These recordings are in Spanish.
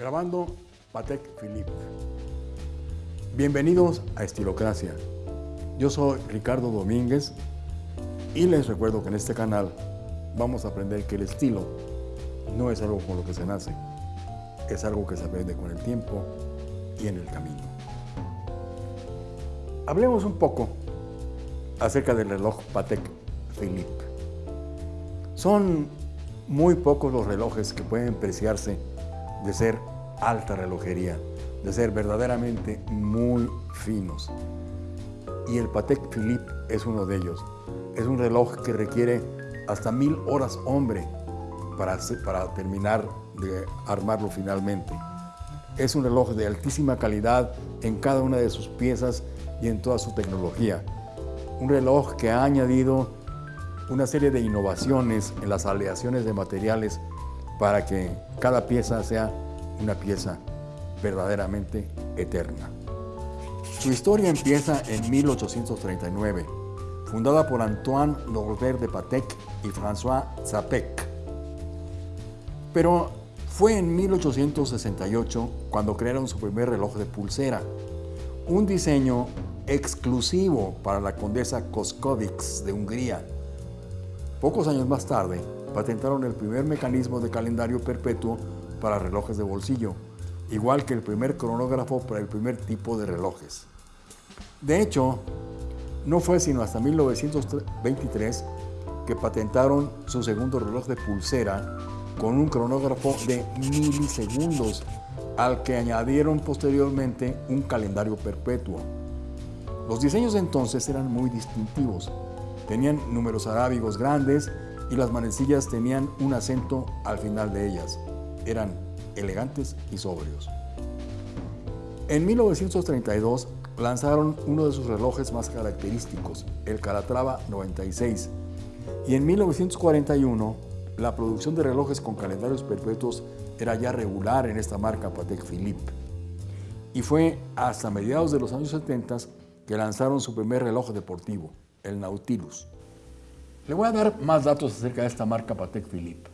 Grabando Patek Philippe. Bienvenidos a Estilocracia. Yo soy Ricardo Domínguez y les recuerdo que en este canal vamos a aprender que el estilo no es algo con lo que se nace, es algo que se aprende con el tiempo y en el camino. Hablemos un poco acerca del reloj Patek Philippe. Son muy pocos los relojes que pueden preciarse de ser alta relojería, de ser verdaderamente muy finos. Y el Patek Philippe es uno de ellos. Es un reloj que requiere hasta mil horas hombre para, para terminar de armarlo finalmente. Es un reloj de altísima calidad en cada una de sus piezas y en toda su tecnología. Un reloj que ha añadido una serie de innovaciones en las aleaciones de materiales para que cada pieza sea una pieza verdaderamente eterna. Su historia empieza en 1839, fundada por Antoine Norbert de Patek y François Zapec. Pero fue en 1868 cuando crearon su primer reloj de pulsera, un diseño exclusivo para la condesa Koskovics de Hungría. Pocos años más tarde, patentaron el primer mecanismo de calendario perpetuo para relojes de bolsillo, igual que el primer cronógrafo para el primer tipo de relojes. De hecho, no fue sino hasta 1923 que patentaron su segundo reloj de pulsera con un cronógrafo de milisegundos, al que añadieron posteriormente un calendario perpetuo. Los diseños entonces eran muy distintivos. Tenían números arábigos grandes y las manecillas tenían un acento al final de ellas. Eran elegantes y sobrios. En 1932 lanzaron uno de sus relojes más característicos, el Calatrava 96, y en 1941 la producción de relojes con calendarios perpetuos era ya regular en esta marca Patek Philippe. Y fue hasta mediados de los años 70 que lanzaron su primer reloj deportivo, el Nautilus. Le voy a dar más datos acerca de esta marca Patek Philippe.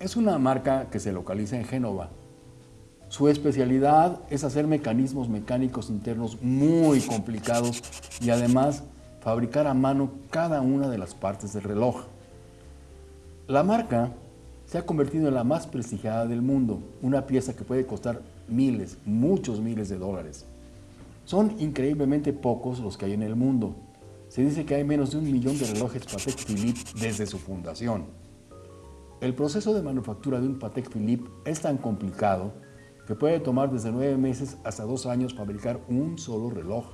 Es una marca que se localiza en Génova. Su especialidad es hacer mecanismos mecánicos internos muy complicados y además fabricar a mano cada una de las partes del reloj. La marca se ha convertido en la más prestigiada del mundo, una pieza que puede costar miles, muchos miles de dólares. Son increíblemente pocos los que hay en el mundo, se dice que hay menos de un millón de relojes Patek Philippe desde su fundación. El proceso de manufactura de un Patek Philippe es tan complicado que puede tomar desde nueve meses hasta dos años fabricar un solo reloj.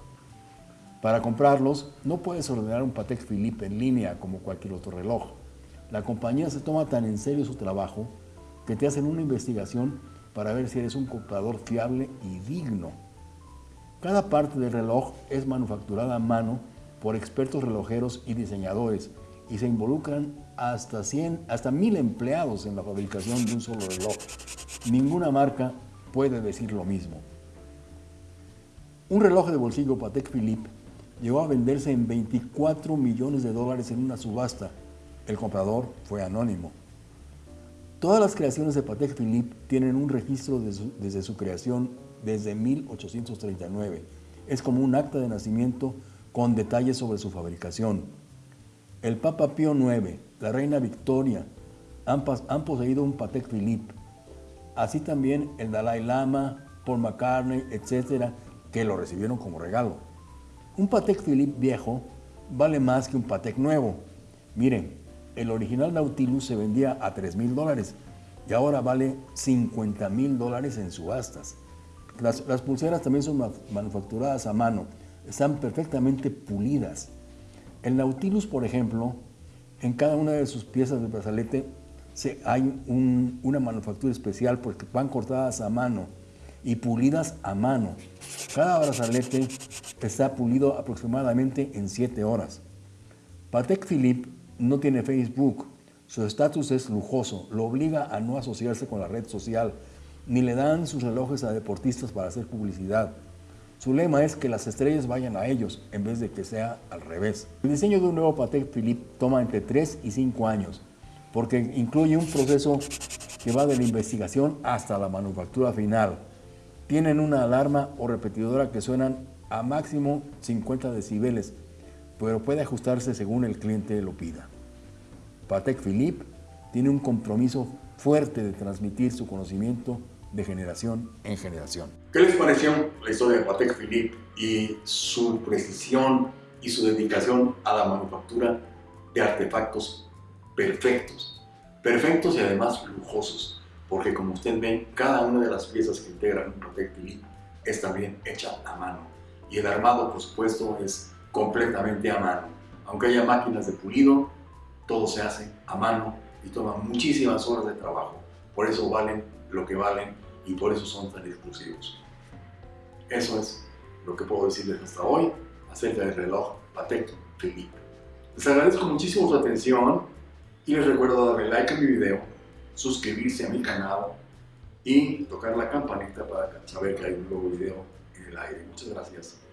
Para comprarlos, no puedes ordenar un Patek Philippe en línea como cualquier otro reloj. La compañía se toma tan en serio su trabajo que te hacen una investigación para ver si eres un comprador fiable y digno. Cada parte del reloj es manufacturada a mano por expertos relojeros y diseñadores y se involucran hasta 100, hasta 1000 empleados en la fabricación de un solo reloj. Ninguna marca puede decir lo mismo. Un reloj de bolsillo Patek Philippe llegó a venderse en 24 millones de dólares en una subasta. El comprador fue anónimo. Todas las creaciones de Patek Philippe tienen un registro desde su creación desde 1839. Es como un acta de nacimiento con detalles sobre su fabricación. El Papa Pío IX, la Reina Victoria, han, poseído un Patek Philippe. Así también el Dalai Lama, Paul McCartney, etcétera, que lo recibieron como regalo. Un Patek Philippe viejo vale más que un Patek nuevo. Miren, el original Nautilus se vendía a 3 mil dólares y ahora vale 50 mil dólares en subastas. Las pulseras también son manufacturadas a mano están perfectamente pulidas. El Nautilus, por ejemplo, en cada una de sus piezas de brazalete se, hay una manufactura especial porque van cortadas a mano y pulidas a mano. Cada brazalete está pulido aproximadamente en 7 horas. Patek Philippe no tiene Facebook. Su estatus es lujoso, lo obliga a no asociarse con la red social, ni le dan sus relojes a deportistas para hacer publicidad. Su lema es que las estrellas vayan a ellos en vez de que sea al revés. El diseño de un nuevo Patek Philippe toma entre 3 y 5 años porque incluye un proceso que va de la investigación hasta la manufactura final. Tienen una alarma o repetidora que suenan a máximo 50 decibeles, pero puede ajustarse según el cliente lo pida. Patek Philippe tiene un compromiso fuerte de transmitir su conocimiento de generación en generación. ¿Qué les pareció la historia de Patek Philippe y su precisión y su dedicación a la manufactura de artefactos perfectos? Perfectos y además lujosos, porque como ustedes ven, cada una de las piezas que integran un Patek Philippe es también hecha a mano. Y el armado, por supuesto, es completamente a mano. Aunque haya máquinas de pulido, todo se hace a mano y toma muchísimas horas de trabajo. Por eso valen lo que valen y por eso son tan exclusivos. Eso es lo que puedo decirles hasta hoy acerca del reloj Patek Philippe. Les agradezco muchísimo su atención y les recuerdo darle like a mi video, suscribirse a mi canal y tocar la campanita para saber que hay un nuevo video en el aire. Muchas gracias.